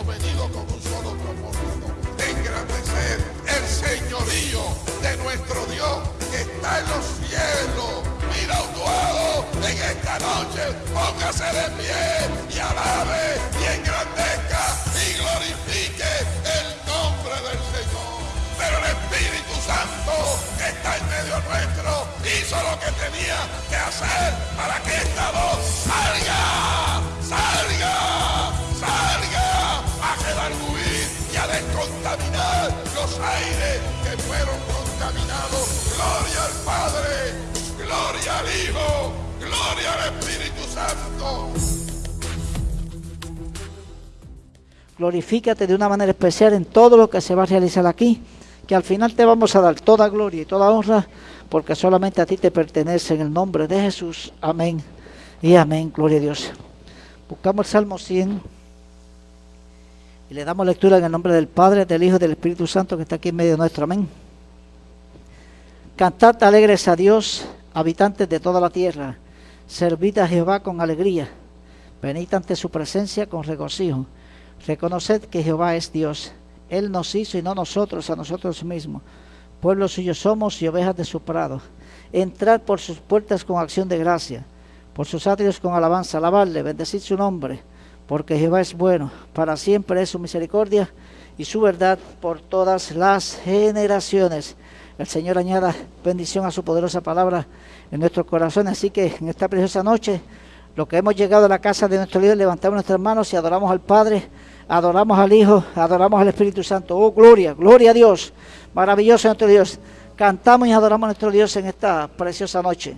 venido con un solo propósito, engrandecer el señorío de nuestro Dios que está en los cielos. Mira un en esta noche, póngase de pie y alabe y engrandezca y glorifique el nombre del Señor. Pero el Espíritu Santo que está en medio nuestro hizo lo que tenía que hacer para que esta voz salga, descontaminar los aires que fueron contaminados. Gloria al Padre, gloria al Hijo, gloria al Espíritu Santo. Glorifícate de una manera especial en todo lo que se va a realizar aquí, que al final te vamos a dar toda gloria y toda honra, porque solamente a ti te pertenece en el nombre de Jesús. Amén y amén. Gloria a Dios. Buscamos el Salmo 100 y le damos lectura en el nombre del Padre, del Hijo y del Espíritu Santo que está aquí en medio nuestro. Amén. Cantad alegres a Dios, habitantes de toda la tierra. Servid a Jehová con alegría. Venid ante su presencia con regocijo. Reconoced que Jehová es Dios. Él nos hizo y no nosotros a nosotros mismos. Pueblo suyo somos y ovejas de su prado. Entrad por sus puertas con acción de gracia, por sus atrios con alabanza. Alabadle, bendecid su nombre, porque Jehová es bueno. Para siempre es su misericordia y su verdad por todas las generaciones. El Señor añada bendición a su poderosa palabra en nuestros corazones. Así que en esta preciosa noche, lo que hemos llegado a la casa de nuestro Dios, levantamos nuestras manos y adoramos al Padre, adoramos al Hijo, adoramos al Espíritu Santo. Oh, gloria, gloria a Dios. Maravilloso nuestro Dios. Cantamos y adoramos a nuestro Dios en esta preciosa noche.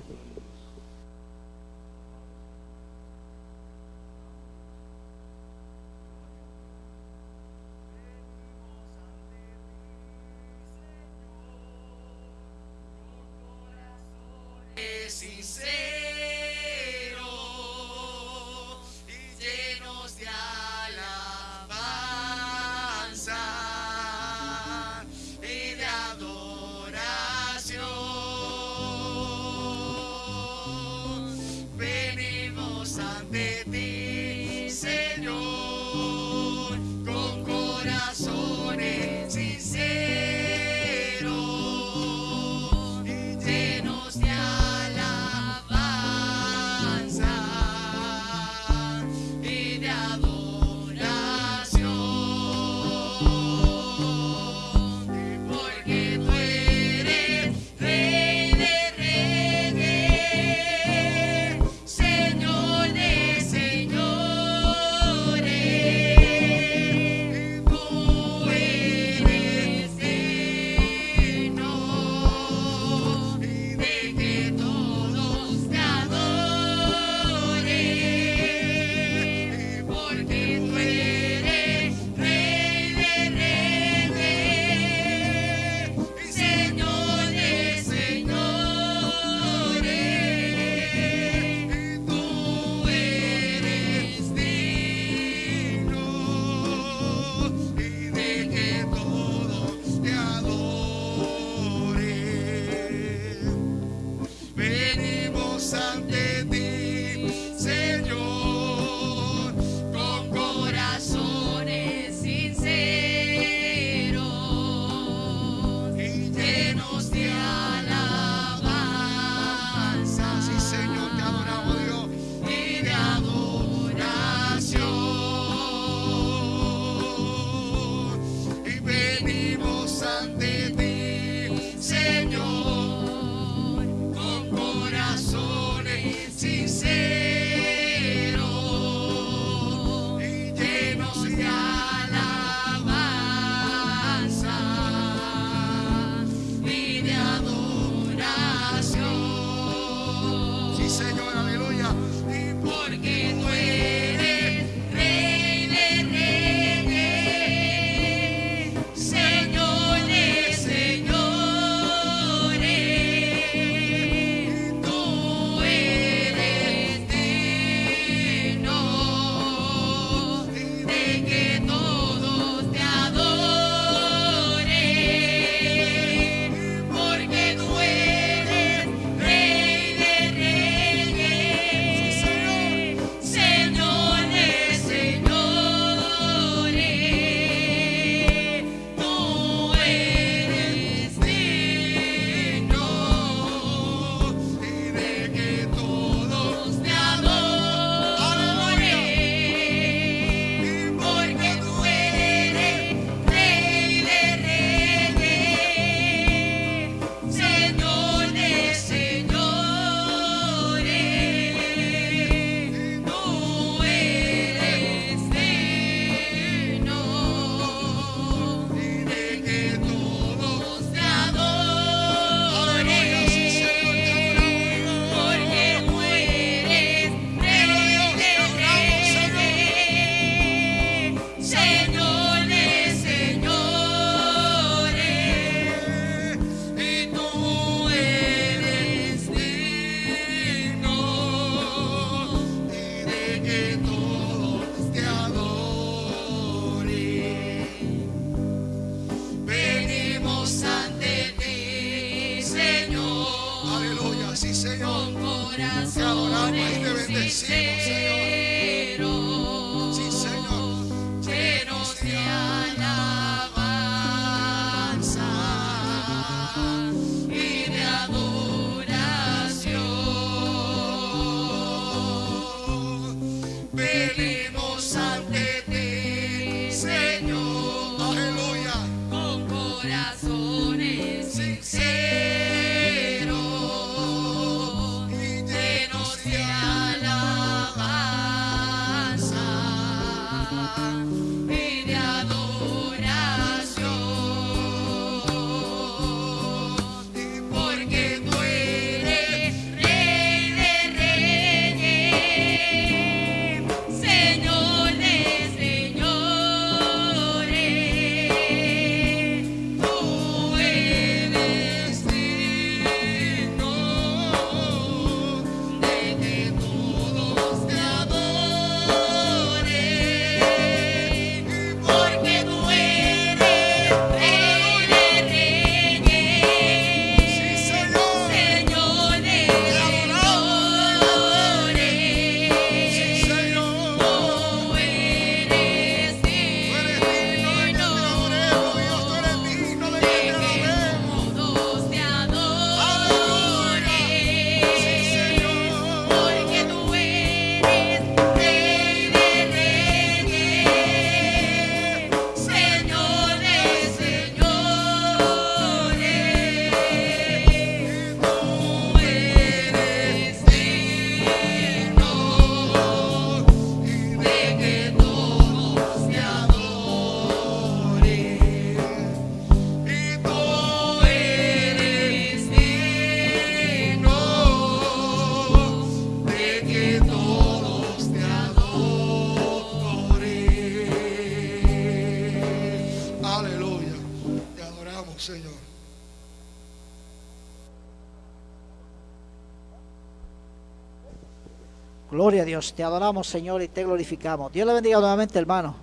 Dios. Te adoramos, Señor, y te glorificamos. Dios le bendiga nuevamente, hermano.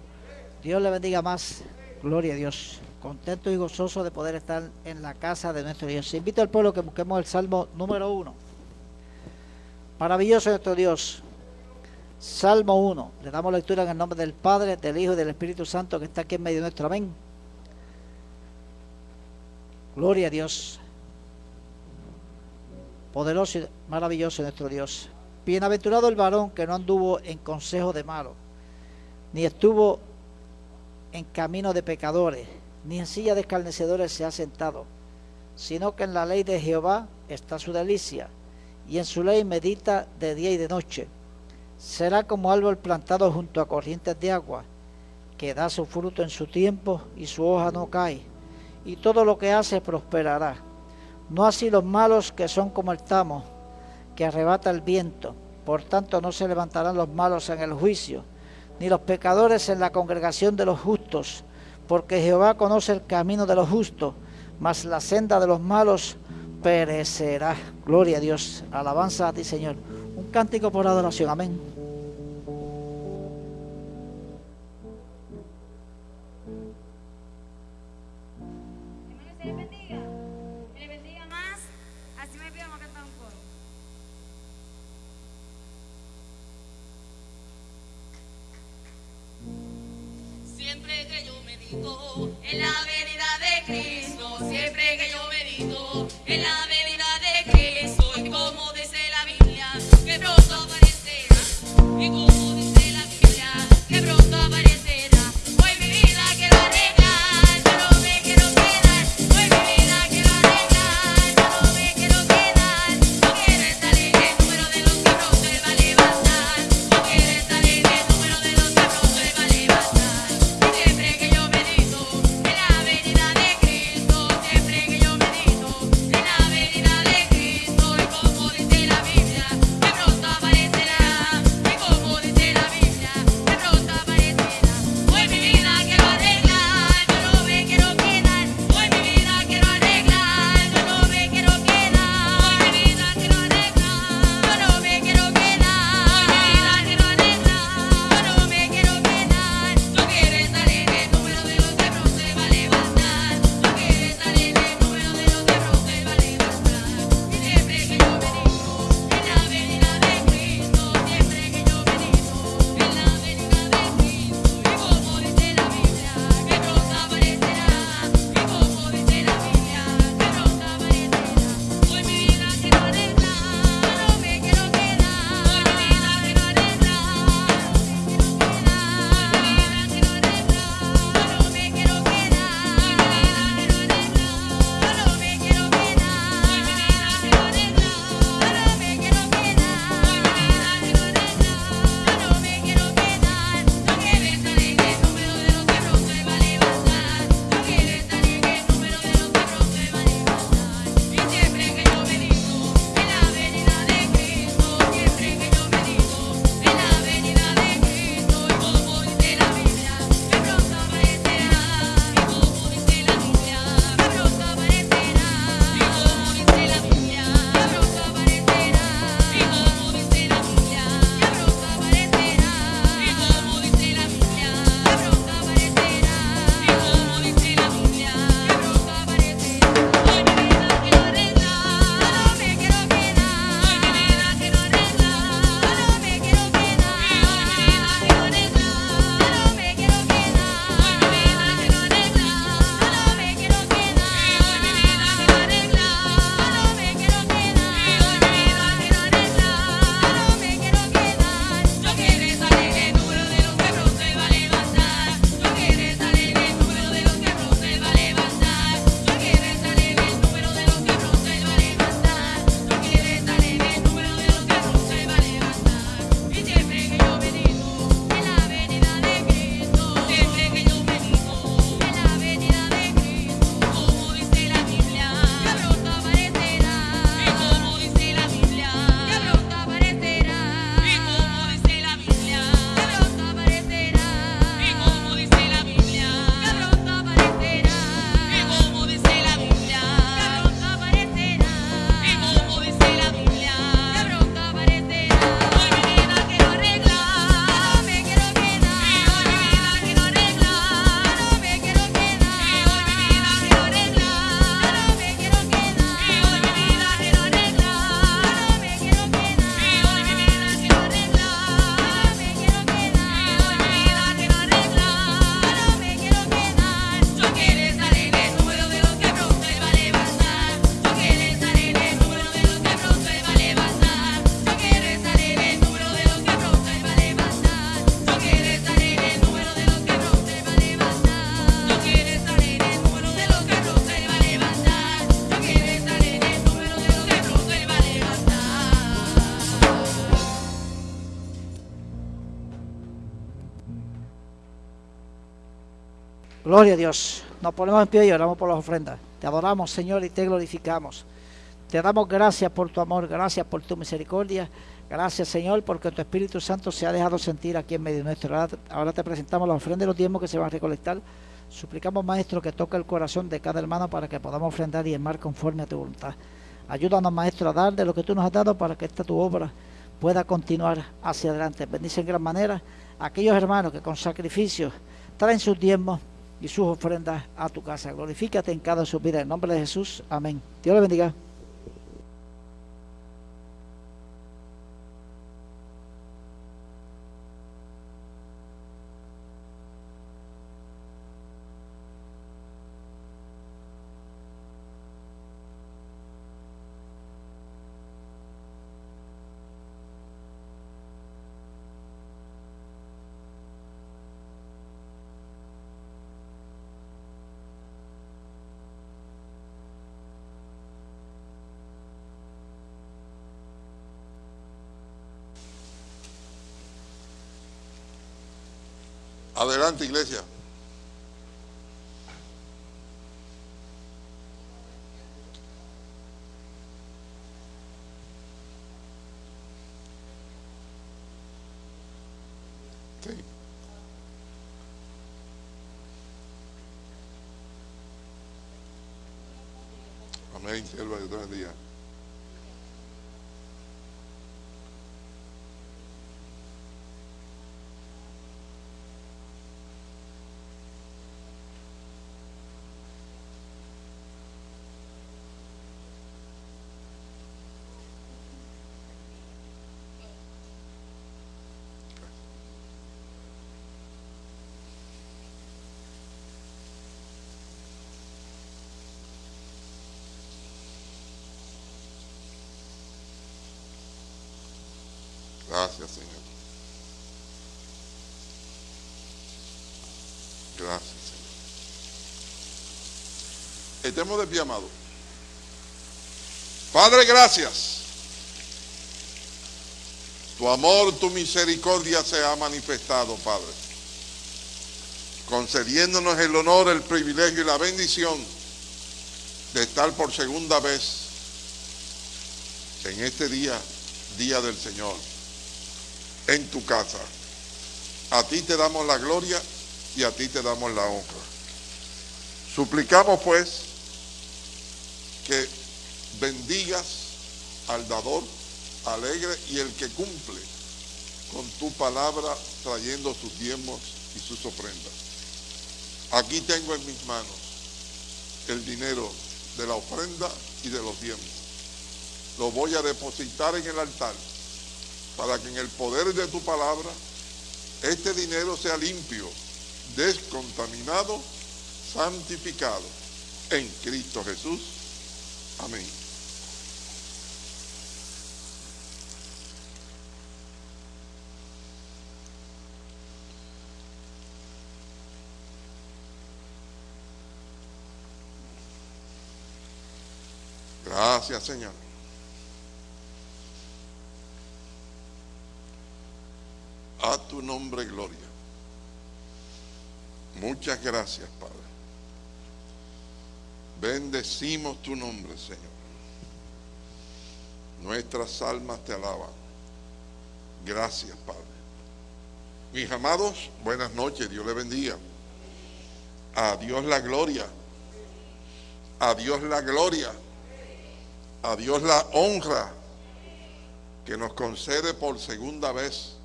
Dios le bendiga más. Gloria a Dios. Contento y gozoso de poder estar en la casa de nuestro Dios. Invito al pueblo que busquemos el Salmo número uno. Maravilloso nuestro Dios. Salmo 1. Le damos lectura en el nombre del Padre, del Hijo y del Espíritu Santo que está aquí en medio de nuestro amén. Gloria a Dios. Poderoso y maravilloso nuestro Dios. Bienaventurado el varón que no anduvo en consejo de malo, ni estuvo en camino de pecadores, ni en silla de escarnecedores se ha sentado, sino que en la ley de Jehová está su delicia, y en su ley medita de día y de noche. Será como árbol plantado junto a corrientes de agua, que da su fruto en su tiempo y su hoja no cae, y todo lo que hace prosperará. No así los malos que son como el tamo, que arrebata el viento. Por tanto no se levantarán los malos en el juicio, ni los pecadores en la congregación de los justos, porque Jehová conoce el camino de los justos, mas la senda de los malos perecerá. Gloria a Dios. Alabanza a ti, Señor. Un cántico por adoración. Amén. Medito en la venida de Cristo, siempre que yo medito en la Gloria a Dios. Nos ponemos en pie y oramos por las ofrendas. Te adoramos, Señor, y te glorificamos. Te damos gracias por tu amor, gracias por tu misericordia. Gracias, Señor, porque tu Espíritu Santo se ha dejado sentir aquí en medio nuestro. Ahora, te presentamos la ofrenda de los tiempos que se van a recolectar. Suplicamos, Maestro, que toque el corazón de cada hermano para que podamos ofrendar y enmar conforme a tu voluntad. Ayúdanos, Maestro, a dar de lo que tú nos has dado para que esta tu obra pueda continuar hacia adelante. Bendice en gran manera a aquellos hermanos que con sacrificio traen sus diezmos y sus ofrendas a tu casa. Glorifícate en cada su vida. En nombre de Jesús. Amén. Dios le bendiga. Adelante, iglesia. Sí. Amén, sierva, Dios bendiga. Gracias, Señor. Gracias, Señor. Estemos de pie, amado. Padre, gracias. Tu amor, tu misericordia se ha manifestado, Padre. Concediéndonos el honor, el privilegio y la bendición de estar por segunda vez en este día, día del Señor en tu casa. A ti te damos la gloria y a ti te damos la honra. Suplicamos pues que bendigas al dador alegre y el que cumple con tu palabra trayendo sus diezmos y sus ofrendas. Aquí tengo en mis manos el dinero de la ofrenda y de los diezmos. Lo voy a depositar en el altar para que en el poder de tu palabra este dinero sea limpio, descontaminado, santificado en Cristo Jesús. Amén. Gracias, Señor. A tu nombre, gloria. Muchas gracias, Padre. Bendecimos tu nombre, Señor. Nuestras almas te alaban. Gracias, Padre. Mis amados, buenas noches, Dios le bendiga. A Dios la gloria. A Dios la gloria. A Dios la honra que nos concede por segunda vez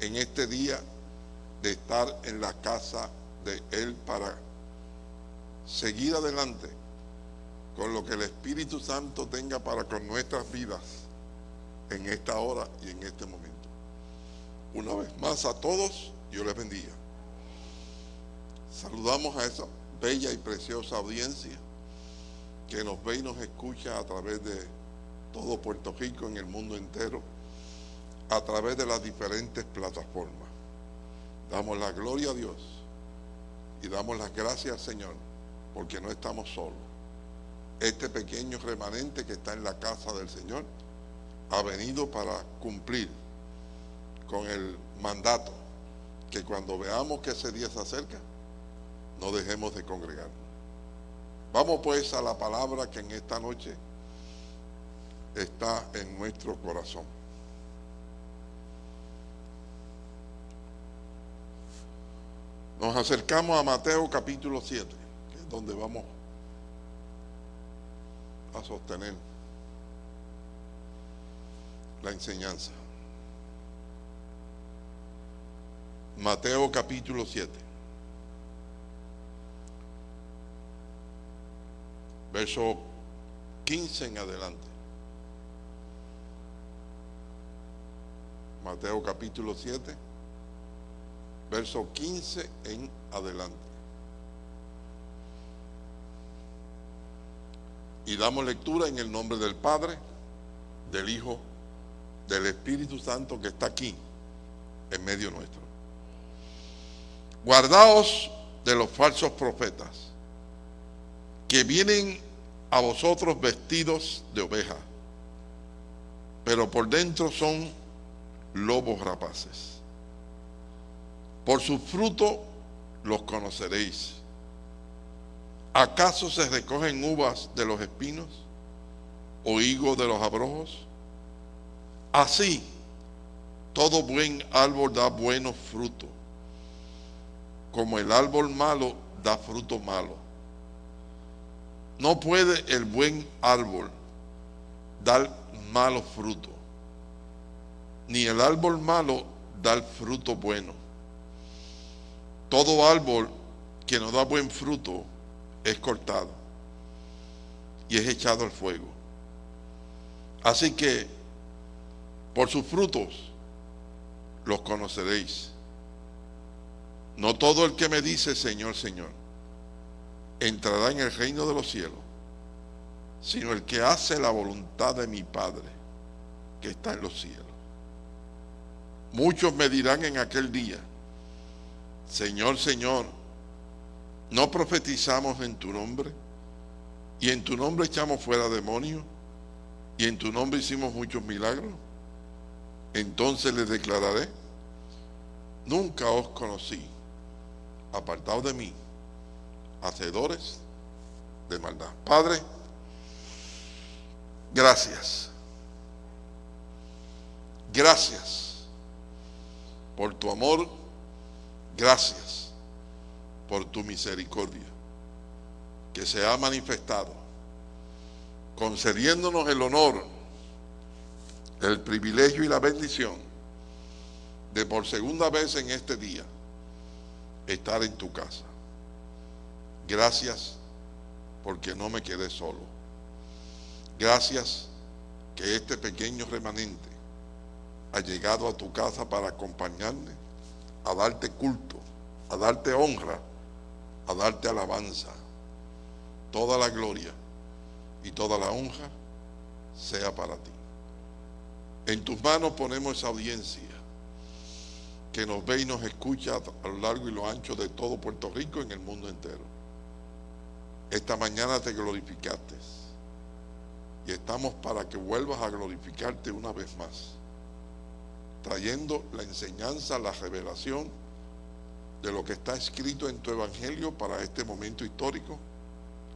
en este día de estar en la casa de Él para seguir adelante con lo que el Espíritu Santo tenga para con nuestras vidas en esta hora y en este momento. Una vez más a todos, Dios les bendiga. Saludamos a esa bella y preciosa audiencia que nos ve y nos escucha a través de todo Puerto Rico, en el mundo entero a través de las diferentes plataformas. Damos la gloria a Dios y damos las gracias Señor porque no estamos solos. Este pequeño remanente que está en la casa del Señor ha venido para cumplir con el mandato que cuando veamos que ese día se acerca, no dejemos de congregarnos. Vamos pues a la palabra que en esta noche está en nuestro corazón. Nos acercamos a Mateo capítulo 7, que es donde vamos a sostener la enseñanza. Mateo capítulo 7. Verso 15 en adelante. Mateo capítulo 7, verso 15 en adelante. Y damos lectura en el nombre del Padre, del Hijo, del Espíritu Santo que está aquí, en medio nuestro. Guardaos de los falsos profetas, que vienen a vosotros vestidos de oveja, pero por dentro son lobos rapaces. Por su fruto los conoceréis. ¿Acaso se recogen uvas de los espinos o higos de los abrojos? Así, todo buen árbol da buenos frutos, como el árbol malo da fruto malo. No puede el buen árbol dar malos frutos ni el árbol malo da el fruto bueno. Todo árbol que no da buen fruto es cortado y es echado al fuego. Así que por sus frutos los conoceréis. No todo el que me dice Señor, Señor, entrará en el reino de los cielos, sino el que hace la voluntad de mi Padre que está en los cielos. Muchos me dirán en aquel día, Señor, Señor, ¿no profetizamos en tu nombre? ¿Y en tu nombre echamos fuera demonios? ¿Y en tu nombre hicimos muchos milagros? Entonces les declararé, nunca os conocí, apartados de mí, hacedores de maldad. Padre, gracias. Gracias por tu amor, gracias por tu misericordia que se ha manifestado, concediéndonos el honor, el privilegio y la bendición de por segunda vez en este día estar en tu casa. Gracias porque no me quedé solo. Gracias que este pequeño remanente ha llegado a tu casa para acompañarme, a darte culto, a darte honra, a darte alabanza. Toda la gloria y toda la honra sea para ti. En tus manos ponemos esa audiencia que nos ve y nos escucha a lo largo y lo ancho de todo Puerto Rico y en el mundo entero. Esta mañana te glorificaste y estamos para que vuelvas a glorificarte una vez más trayendo la enseñanza, la revelación de lo que está escrito en tu evangelio para este momento histórico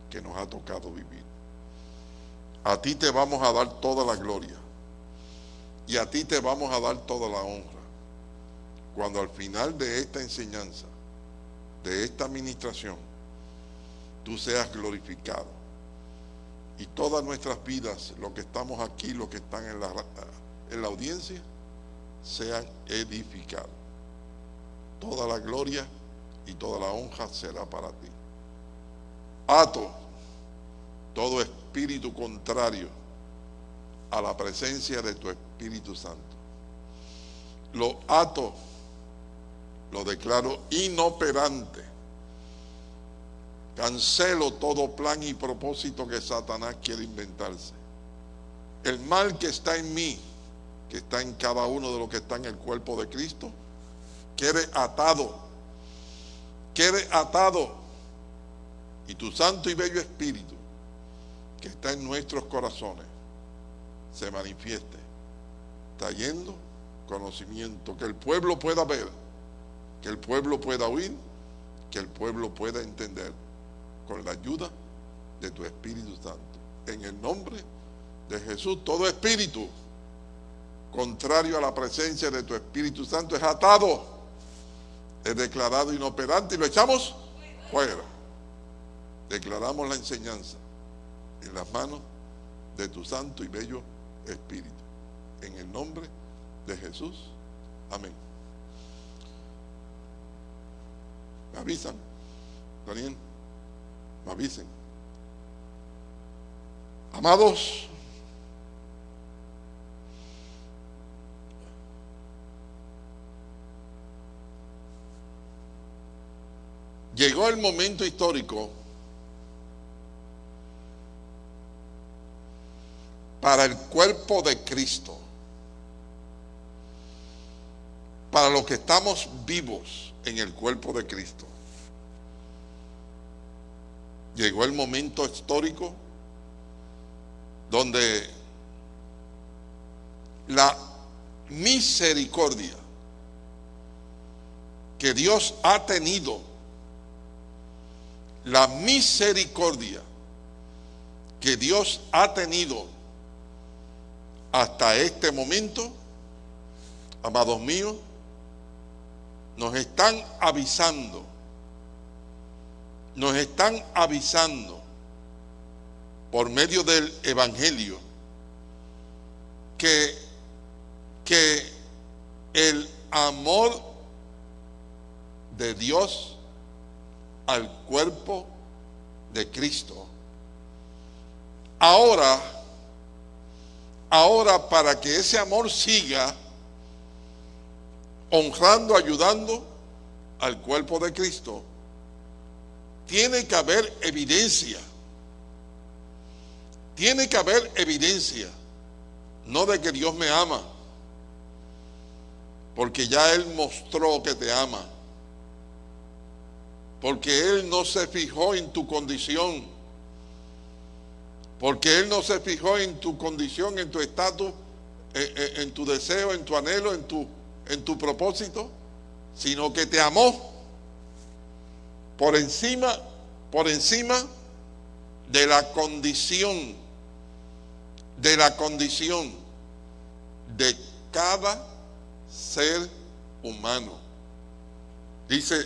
que nos ha tocado vivir. A ti te vamos a dar toda la gloria y a ti te vamos a dar toda la honra. Cuando al final de esta enseñanza, de esta administración, tú seas glorificado. Y todas nuestras vidas, los que estamos aquí, los que están en la, en la audiencia, sean edificados. Toda la gloria y toda la honra será para ti. Ato todo espíritu contrario a la presencia de tu Espíritu Santo. Lo ato, lo declaro inoperante. Cancelo todo plan y propósito que Satanás quiere inventarse. El mal que está en mí, que está en cada uno de los que está en el cuerpo de Cristo, quede atado, quede atado. Y tu santo y bello espíritu, que está en nuestros corazones, se manifieste, trayendo conocimiento, que el pueblo pueda ver, que el pueblo pueda oír que el pueblo pueda entender con la ayuda de tu Espíritu Santo. En el nombre de Jesús, todo espíritu contrario a la presencia de tu Espíritu Santo es atado, es declarado inoperante y lo echamos fuera. Declaramos la enseñanza en las manos de tu santo y bello Espíritu. En el nombre de Jesús. Amén. Me avisan. Daniel, me avisen. Amados, llegó el momento histórico para el cuerpo de Cristo, para los que estamos vivos en el cuerpo de Cristo. Llegó el momento histórico donde la misericordia que Dios ha tenido, la misericordia que Dios ha tenido hasta este momento, amados míos, nos están avisando, nos están avisando por medio del Evangelio que, que el amor de Dios al cuerpo de Cristo ahora Ahora, para que ese amor siga honrando, ayudando al cuerpo de Cristo, tiene que haber evidencia. Tiene que haber evidencia. No de que Dios me ama. Porque ya Él mostró que te ama. Porque Él no se fijó en tu condición porque Él no se fijó en tu condición, en tu estatus, eh, eh, en, tu deseo, en tu anhelo, en tu, en tu propósito, sino que te amó por encima, por encima de la condición, de la condición de cada ser humano. Dice,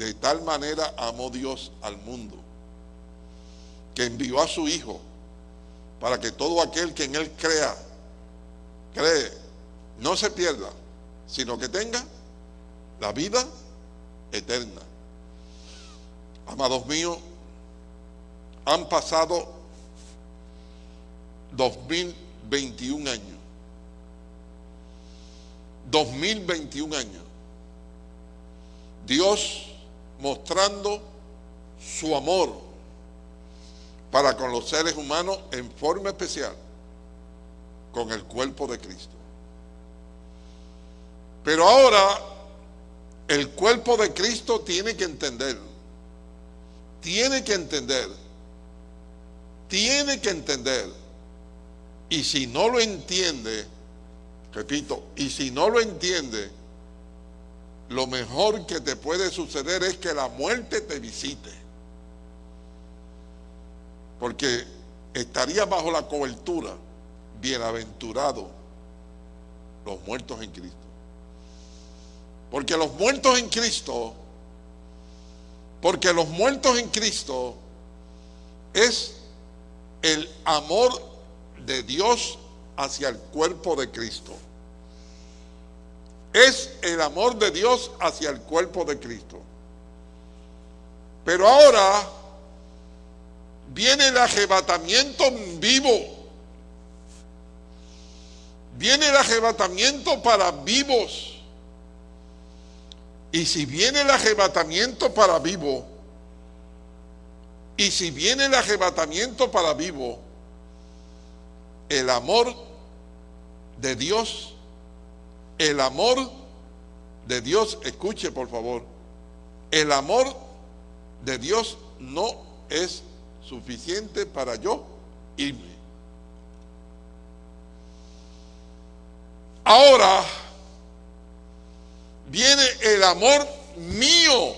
de tal manera amó Dios al mundo que envió a su Hijo para que todo aquel que en Él crea, cree, no se pierda, sino que tenga la vida eterna. Amados míos, han pasado 2021 años. 2021 años. Dios mostrando su amor para con los seres humanos en forma especial con el cuerpo de Cristo. Pero ahora el cuerpo de Cristo tiene que entender, tiene que entender, tiene que entender. Y si no lo entiende, repito, y si no lo entiende, lo mejor que te puede suceder es que la muerte te visite porque estaría bajo la cobertura, bienaventurado los muertos en Cristo. Porque los muertos en Cristo, porque los muertos en Cristo es el amor de Dios hacia el cuerpo de Cristo. Es el amor de Dios hacia el cuerpo de Cristo. Pero ahora viene el arrebatamiento vivo. Viene el arrebatamiento para vivos. Y si viene el arrebatamiento para vivo, y si viene el arrebatamiento para vivo, el amor de Dios, el amor de Dios, escuche por favor, el amor de Dios no es suficiente para yo irme. Ahora viene el amor mío.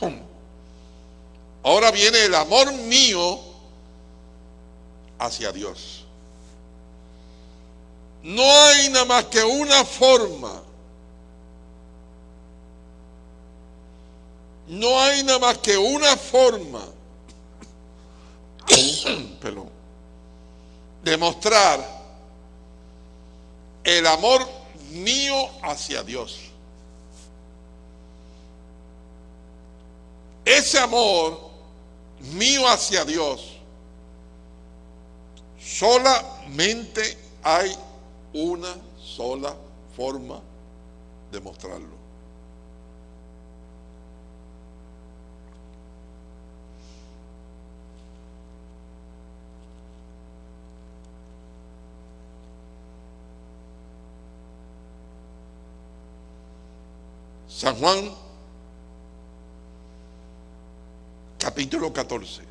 Ahora viene el amor mío hacia Dios. No hay nada más que una forma. No hay nada más que una forma. Perdón. De mostrar el amor mío hacia Dios. Ese amor mío hacia Dios, solamente hay una sola forma de mostrarlo. San Juan capítulo 14.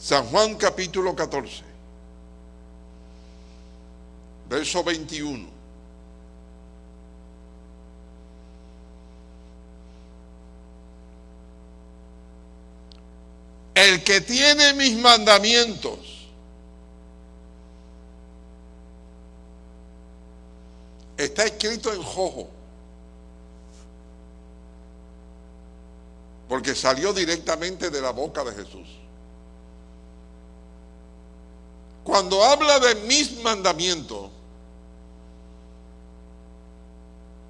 San Juan capítulo 14, verso 21. El que tiene mis mandamientos está escrito en jojo. Porque salió directamente de la boca de Jesús. Cuando habla de mis mandamientos,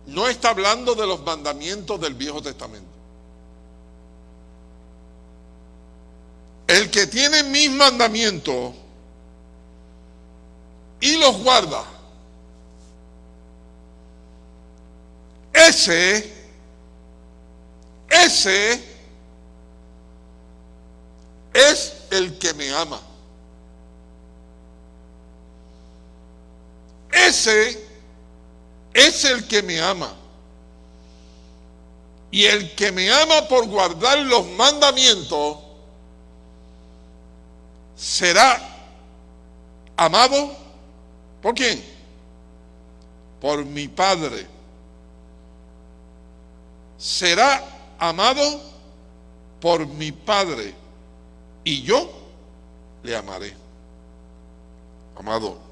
no está hablando de los mandamientos del Viejo Testamento. El que tiene mis mandamientos y los guarda, ese, ese es el que me ama. Ese es el que me ama. Y el que me ama por guardar los mandamientos será amado por quién? Por mi Padre. Será amado por mi Padre. Y yo le amaré. Amado.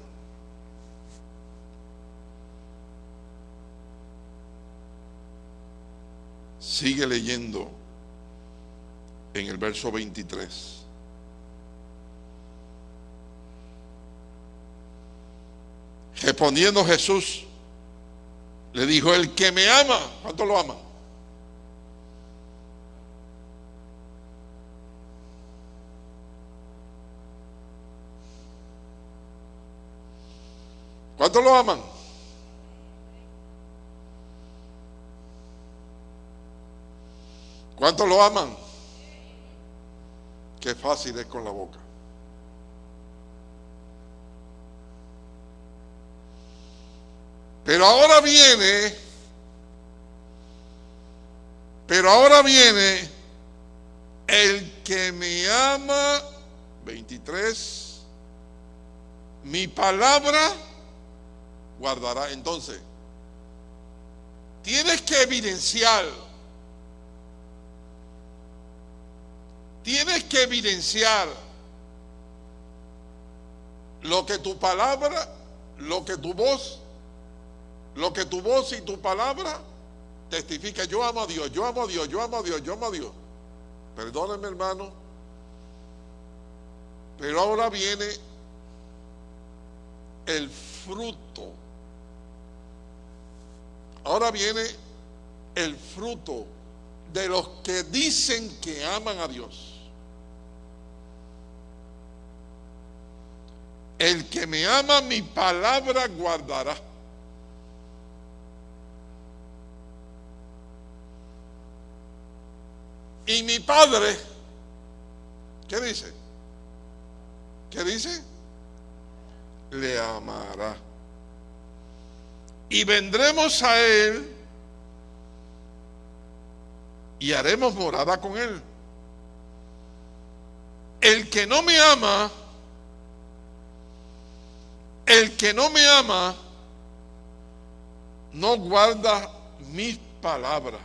Sigue leyendo en el verso 23. Respondiendo Jesús, le dijo, el que me ama, ¿cuánto lo ama? ¿Cuánto lo aman? ¿Cuántos lo aman? Qué fácil es con la boca. Pero ahora viene, pero ahora viene el que me ama, 23, mi palabra guardará. Entonces, tienes que evidenciar Tienes que evidenciar lo que tu palabra, lo que tu voz, lo que tu voz y tu palabra testifica. Yo amo a Dios, yo amo a Dios, yo amo a Dios, yo amo a Dios. Perdónenme hermano, pero ahora viene el fruto. Ahora viene el fruto de los que dicen que aman a Dios. El que me ama mi palabra guardará. Y mi padre, ¿qué dice? ¿Qué dice? Le amará. y vendremos a Él y haremos morada con Él. El que no me ama, el que no me ama, no guarda mis palabras.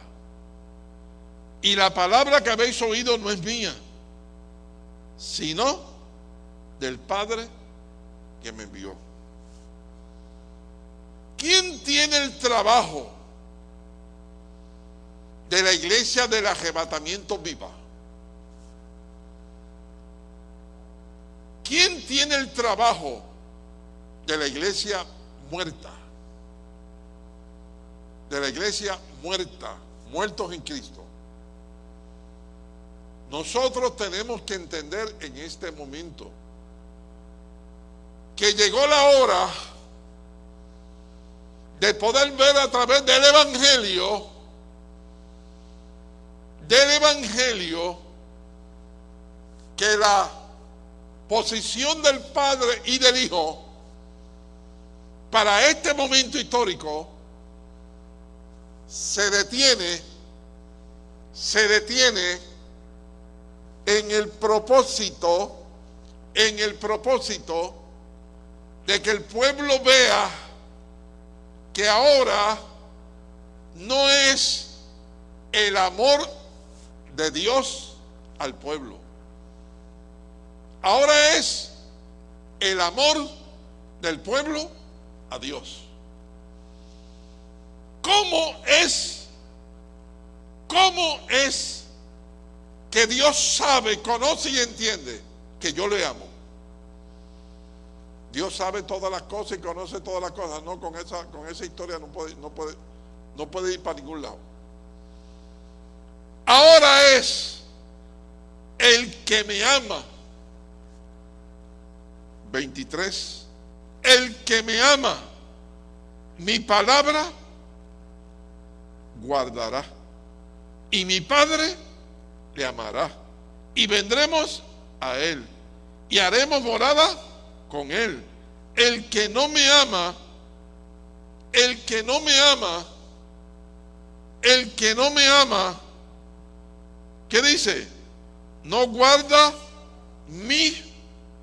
Y la palabra que habéis oído no es mía, sino del Padre que me envió. ¿Quién tiene el trabajo de la iglesia del arrebatamiento viva? ¿Quién tiene el trabajo de la iglesia muerta? De la iglesia muerta, muertos en Cristo. Nosotros tenemos que entender en este momento que llegó la hora de poder ver a través del Evangelio, del Evangelio, que la posición del Padre y del Hijo para este momento histórico se detiene, se detiene en el propósito, en el propósito de que el pueblo vea que ahora no es el amor de Dios al pueblo. Ahora es el amor del pueblo a Dios. ¿Cómo es? ¿Cómo es que Dios sabe, conoce y entiende que yo le amo? Dios sabe todas las cosas y conoce todas las cosas. No, con esa, con esa historia no puede, no, puede, no puede ir para ningún lado. Ahora es el que me ama. 23. El que me ama, mi palabra guardará. Y mi Padre le amará. Y vendremos a Él. Y haremos morada con Él. El que no me ama, el que no me ama, el que no me ama, ¿qué dice? No guarda mi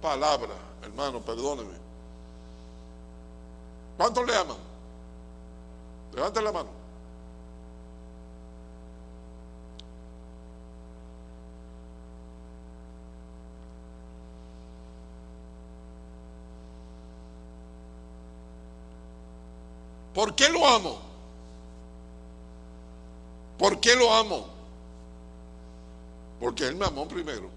palabra. Hermano, perdóneme. ¿Cuántos le aman? Levanten la mano. ¿Por qué lo amo? ¿Por qué lo amo? Porque Él me amó primero.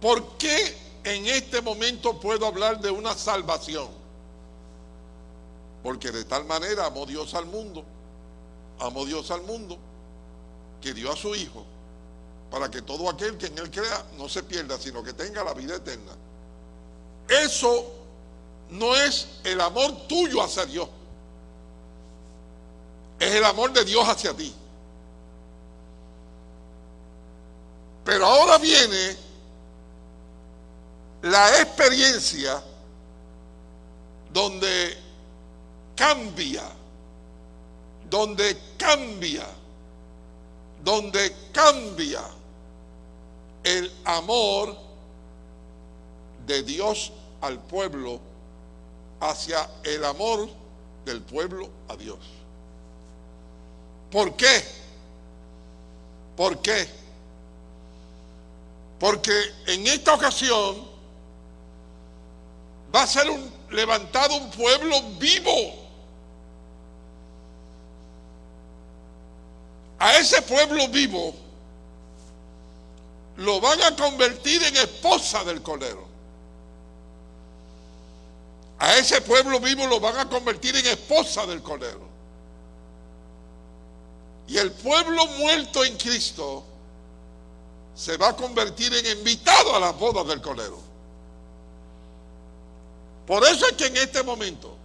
¿Por qué en este momento puedo hablar de una salvación? Porque de tal manera amó Dios al mundo, amó Dios al mundo, que dio a su Hijo, para que todo aquel que en Él crea no se pierda, sino que tenga la vida eterna. Eso no es el amor tuyo hacia Dios. Es el amor de Dios hacia ti. Pero ahora viene la experiencia donde cambia, donde cambia, donde cambia el amor de Dios al pueblo hacia el amor del pueblo a Dios. ¿Por qué? ¿Por qué? Porque en esta ocasión va a ser levantado un pueblo vivo. A ese pueblo vivo lo van a convertir en esposa del Cordero. A ese pueblo vivo lo van a convertir en esposa del Cordero. Y el pueblo muerto en Cristo se va a convertir en invitado a las bodas del Cordero. Por eso es que en este momento,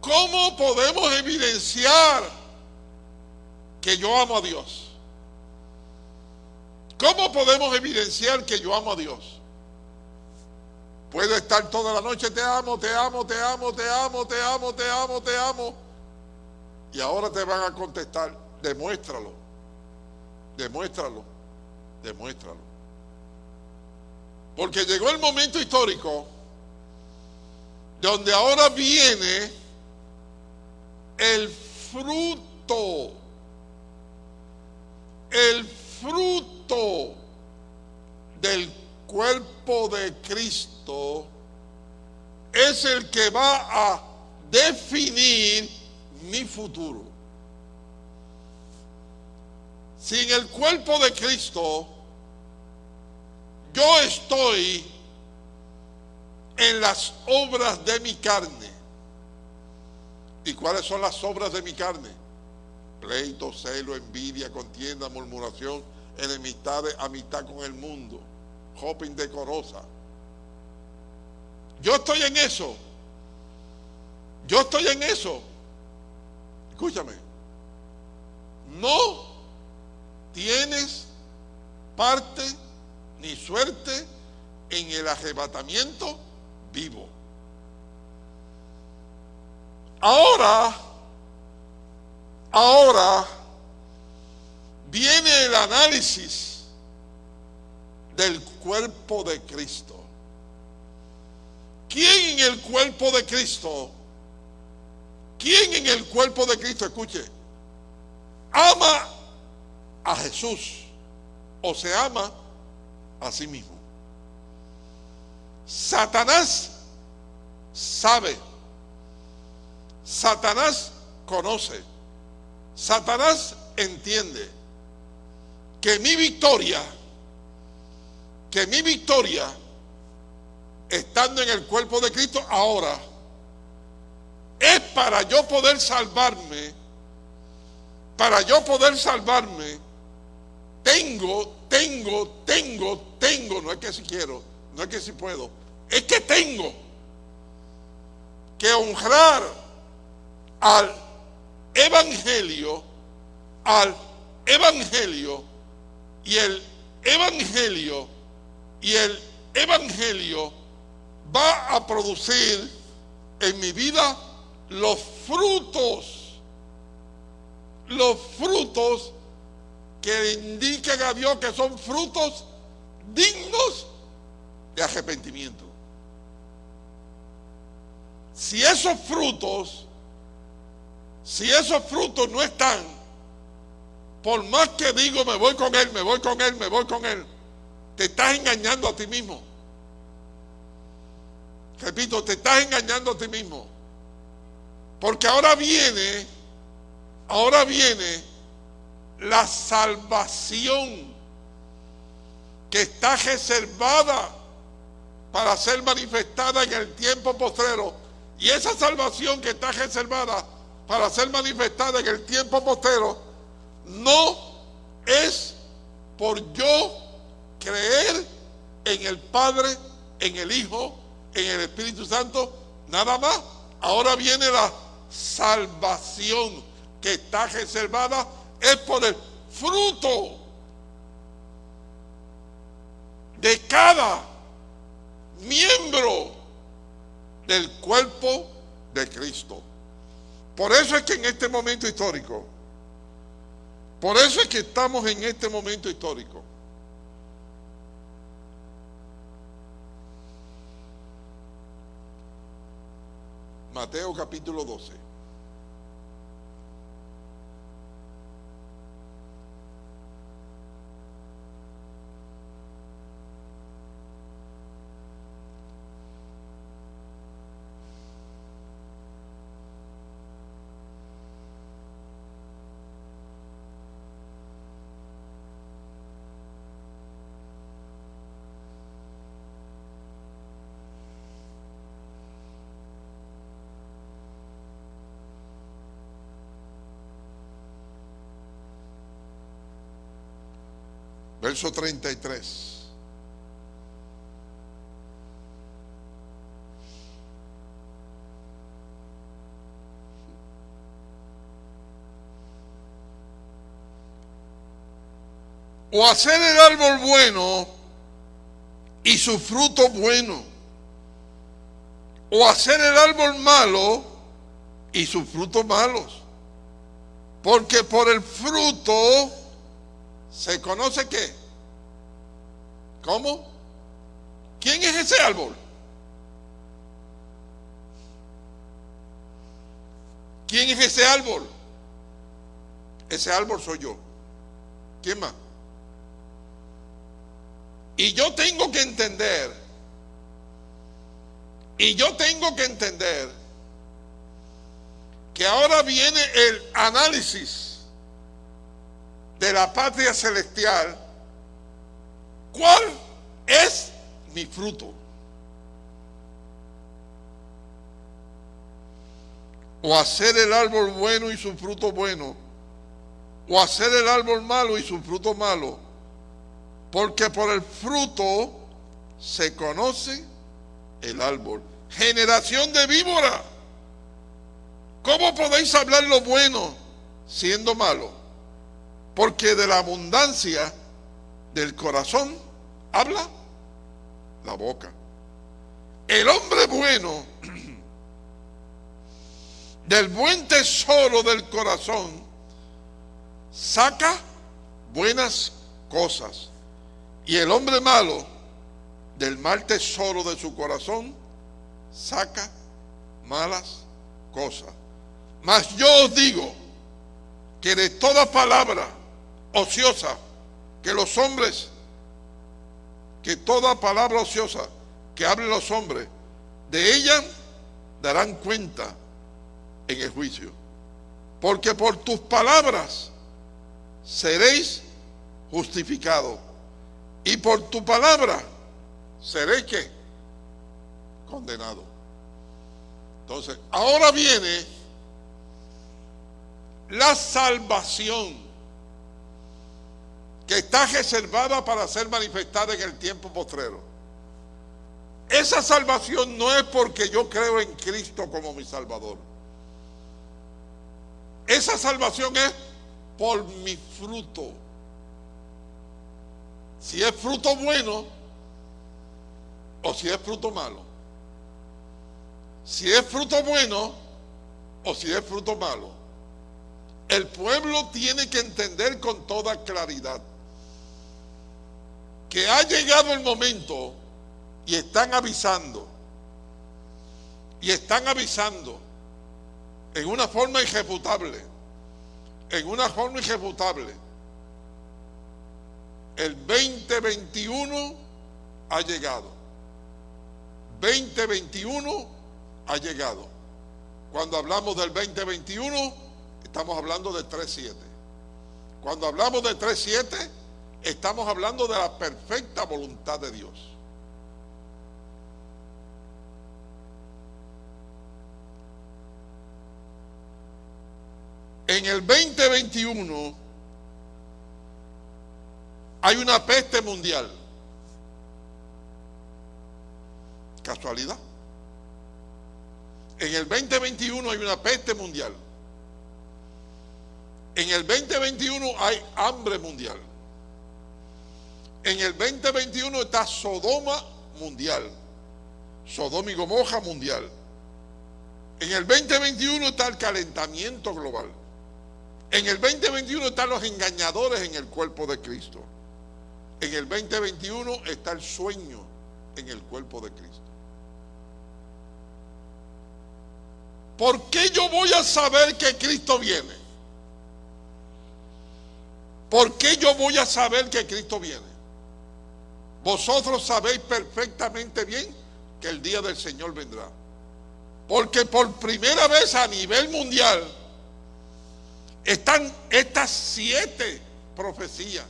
¿cómo podemos evidenciar que yo amo a Dios? ¿Cómo podemos evidenciar que yo amo a Dios? Puede estar toda la noche, te amo, te amo, te amo, te amo, te amo, te amo, te amo. Y ahora te van a contestar, demuéstralo, demuéstralo, demuéstralo. Porque llegó el momento histórico donde ahora viene el fruto, el fruto del cuerpo de Cristo es el que va a definir mi futuro. Sin el cuerpo de Cristo, yo estoy en las obras de mi carne. ¿Y cuáles son las obras de mi carne? Pleito, celo, envidia, contienda, murmuración, enemistades, amistad con el mundo, jopa indecorosa. Yo estoy en eso. Yo estoy en eso. Escúchame. No tienes parte ni suerte en el arrebatamiento vivo. Ahora, ahora viene el análisis del cuerpo de Cristo. ¿Quién en el cuerpo de Cristo? ¿Quién en el cuerpo de Cristo, escuche, ama a Jesús o se ama a sí mismo? Satanás sabe, Satanás conoce, Satanás entiende que mi victoria, que mi victoria, estando en el cuerpo de Cristo ahora, es para yo poder salvarme, para yo poder salvarme, tengo, tengo, tengo, tengo, no es que si quiero, no es que si puedo, es que tengo que honrar al evangelio, al evangelio y el evangelio y el evangelio va a producir en mi vida los frutos, los frutos que indican a Dios que son frutos dignos de arrepentimiento. Si esos frutos, si esos frutos no están, por más que digo me voy con él, me voy con él, me voy con él, te estás engañando a ti mismo. Repito, te estás engañando a ti mismo. Porque ahora viene, ahora viene la salvación que está reservada para ser manifestada en el tiempo postrero. Y esa salvación que está reservada para ser manifestada en el tiempo postrero no es por yo creer en el Padre, en el Hijo, en el Espíritu Santo, nada más. Ahora viene la salvación que está reservada, es por el fruto de cada miembro del cuerpo de Cristo. Por eso es que en este momento histórico, por eso es que estamos en este momento histórico. Mateo capítulo 12. Verso 33. O hacer el árbol bueno y su fruto bueno, o hacer el árbol malo y sus frutos malos. Porque por el fruto se conoce qué. ¿Cómo? ¿Quién es ese árbol? ¿Quién es ese árbol? Ese árbol soy yo. ¿Quién más? Y yo tengo que entender, y yo tengo que entender que ahora viene el análisis de la patria celestial. ¿Cuál es mi fruto? O hacer el árbol bueno y su fruto bueno, o hacer el árbol malo y su fruto malo, porque por el fruto se conoce el árbol. Generación de víbora. ¿Cómo podéis hablar lo bueno siendo malo? Porque de la abundancia del corazón habla la boca. El hombre bueno, del buen tesoro del corazón, saca buenas cosas. Y el hombre malo, del mal tesoro de su corazón, saca malas cosas. Mas yo os digo que de toda palabra ociosa que los hombres, que toda palabra ociosa que hablen los hombres, de ella darán cuenta en el juicio. Porque por tus palabras seréis justificados. Y por tu palabra seréis que condenado. Entonces, ahora viene la salvación que está reservada para ser manifestada en el tiempo postrero. Esa salvación no es porque yo creo en Cristo como mi Salvador. Esa salvación es por mi fruto. Si es fruto bueno o si es fruto malo. Si es fruto bueno o si es fruto malo. El pueblo tiene que entender con toda claridad que ha llegado el momento y están avisando, y están avisando en una forma irrefutable, en una forma irrefutable. El 2021 ha llegado. 2021 ha llegado. Cuando hablamos del 2021, estamos hablando de 3.7. Cuando hablamos de 3.7, estamos hablando de la perfecta voluntad de Dios. En el 2021 hay una peste mundial. ¿Casualidad? En el 2021 hay una peste mundial. En el 2021 hay hambre mundial. En el 2021 está Sodoma mundial. Sodoma y Gomorra mundial. En el 2021 está el calentamiento global. En el 2021 están los engañadores en el cuerpo de Cristo. En el 2021 está el sueño en el cuerpo de Cristo. ¿Por qué yo voy a saber que Cristo viene? ¿Por qué yo voy a saber que Cristo viene? Vosotros sabéis perfectamente bien que el día del Señor vendrá. Porque por primera vez a nivel mundial están estas siete profecías.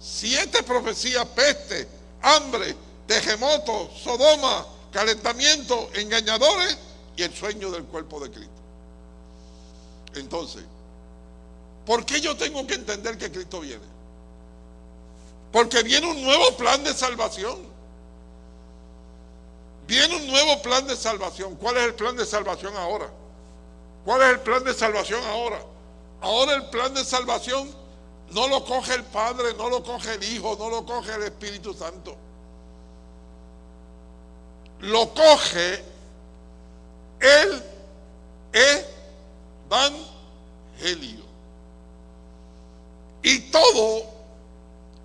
Siete profecías, peste, hambre, terremoto, Sodoma, calentamiento, engañadores y el sueño del cuerpo de Cristo. Entonces, ¿Por qué yo tengo que entender que Cristo viene? Porque viene un nuevo plan de salvación. Viene un nuevo plan de salvación. ¿Cuál es el plan de salvación ahora? ¿Cuál es el plan de salvación ahora? Ahora el plan de salvación no lo coge el Padre, no lo coge el Hijo, no lo coge el Espíritu Santo. Lo coge el evangelio. Y todo,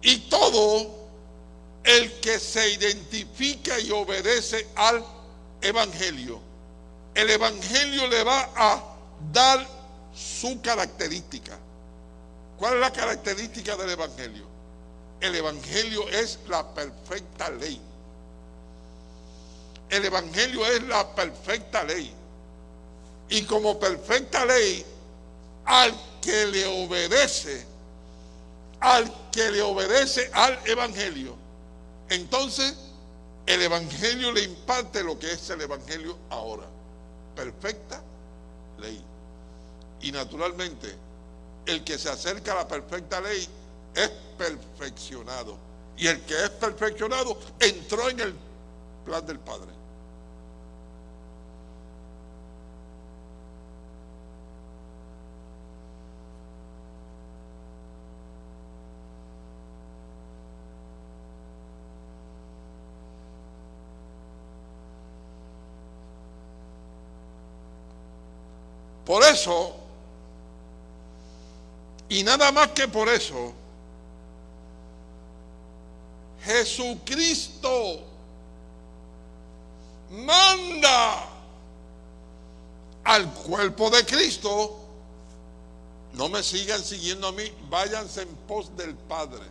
y todo el que se identifica y obedece al evangelio, el evangelio le va a dar su característica. ¿Cuál es la característica del evangelio? El evangelio es la perfecta ley. El Evangelio es la perfecta ley. Y como perfecta ley, al que le obedece, al que le obedece al Evangelio, entonces el Evangelio le imparte lo que es el Evangelio ahora. Perfecta ley. Y naturalmente, el que se acerca a la perfecta ley es perfeccionado. Y el que es perfeccionado entró en el plan del Padre. Por eso, y nada más que por eso, Jesucristo manda al cuerpo de Cristo, no me sigan siguiendo a mí, váyanse en pos del Padre.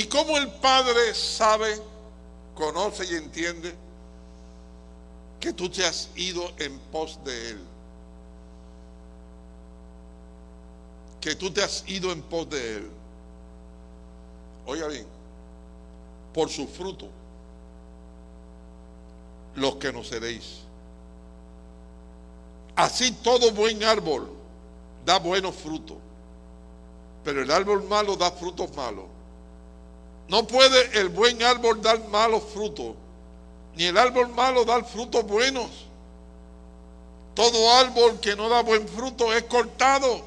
Y como el Padre sabe, conoce y entiende que tú te has ido en pos de Él. Que tú te has ido en pos de Él. Oiga bien, por su fruto los que no seréis. Así todo buen árbol da buenos frutos, pero el árbol malo da frutos malos. No puede el buen árbol dar malos frutos, ni el árbol malo dar frutos buenos. Todo árbol que no da buen fruto es cortado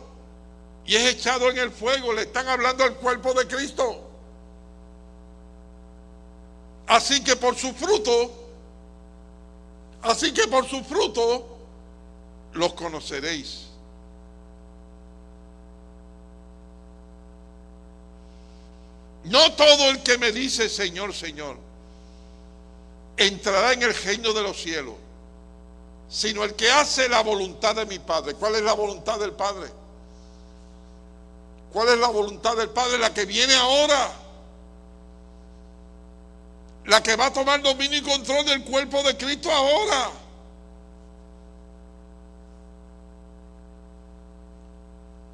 y es echado en el fuego. Le están hablando al cuerpo de Cristo. Así que por su fruto, así que por su fruto los conoceréis. No todo el que me dice Señor, Señor, entrará en el reino de los cielos, sino el que hace la voluntad de mi Padre. ¿Cuál es la voluntad del Padre? ¿Cuál es la voluntad del Padre? La que viene ahora. La que va a tomar dominio y control del cuerpo de Cristo ahora.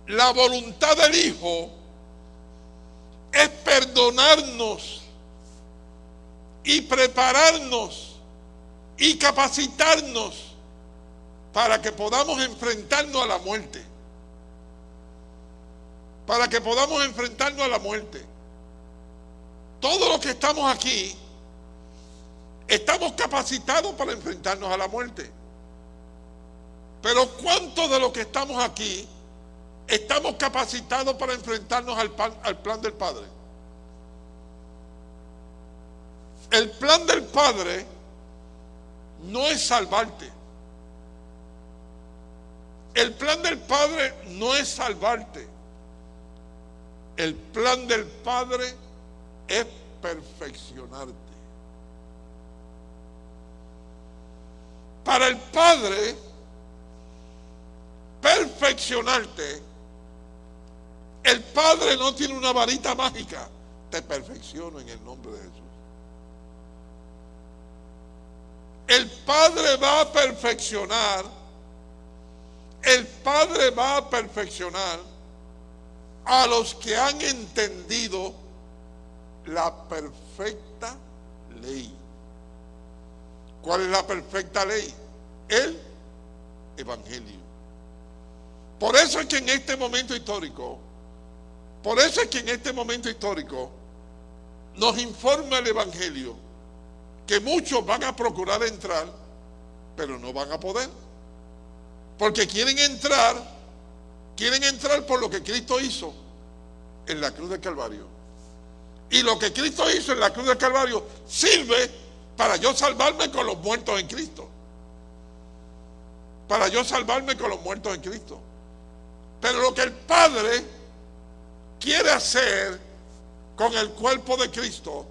La voluntad del Hijo es perdonarnos y prepararnos y capacitarnos para que podamos enfrentarnos a la muerte. Para que podamos enfrentarnos a la muerte. Todos los que estamos aquí estamos capacitados para enfrentarnos a la muerte. Pero ¿cuántos de los que estamos aquí estamos capacitados para enfrentarnos al, al plan del Padre. El plan del Padre no es salvarte. El plan del Padre no es salvarte. El plan del Padre es perfeccionarte. Para el Padre, perfeccionarte el Padre no tiene una varita mágica. Te perfecciono en el nombre de Jesús. El Padre va a perfeccionar. El Padre va a perfeccionar a los que han entendido la perfecta ley. ¿Cuál es la perfecta ley? El Evangelio. Por eso es que en este momento histórico por eso es que en este momento histórico nos informa el Evangelio que muchos van a procurar entrar, pero no van a poder. Porque quieren entrar, quieren entrar por lo que Cristo hizo en la cruz del Calvario. Y lo que Cristo hizo en la cruz del Calvario sirve para yo salvarme con los muertos en Cristo. Para yo salvarme con los muertos en Cristo. Pero lo que el Padre quiere hacer con el cuerpo de Cristo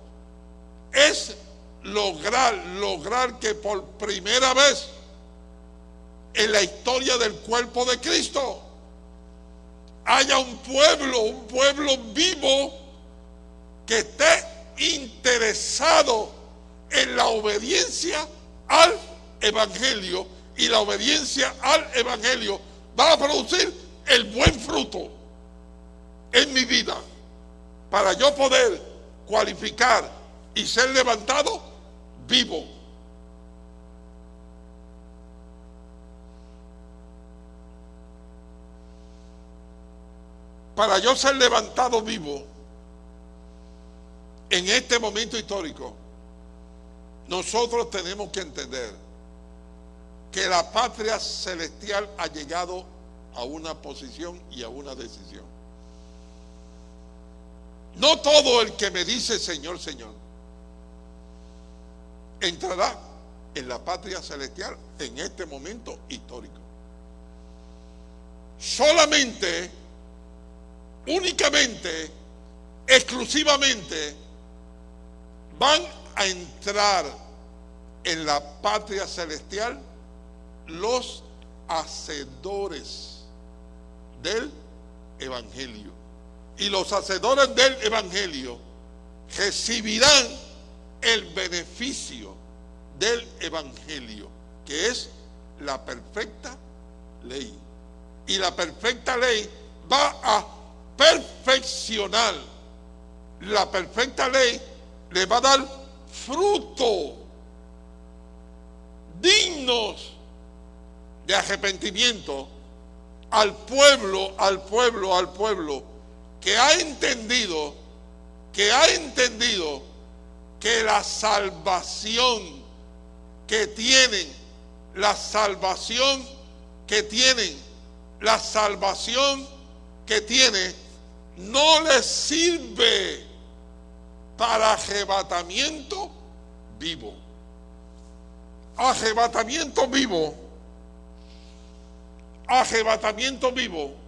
es lograr, lograr que por primera vez en la historia del cuerpo de Cristo haya un pueblo, un pueblo vivo que esté interesado en la obediencia al Evangelio. Y la obediencia al Evangelio va a producir el buen fruto en mi vida para yo poder cualificar y ser levantado vivo. Para yo ser levantado vivo en este momento histórico, nosotros tenemos que entender que la patria celestial ha llegado a una posición y a una decisión. No todo el que me dice Señor, Señor, entrará en la patria celestial en este momento histórico. Solamente, únicamente, exclusivamente, van a entrar en la patria celestial los hacedores del Evangelio. Y los hacedores del Evangelio recibirán el beneficio del Evangelio, que es la perfecta ley. Y la perfecta ley va a perfeccionar. La perfecta ley le va a dar fruto dignos de arrepentimiento al pueblo, al pueblo, al pueblo que ha entendido, que ha entendido que la salvación que tienen, la salvación que tienen, la salvación que tiene, no les sirve para arrebatamiento vivo. Arrebatamiento vivo. Arrebatamiento vivo.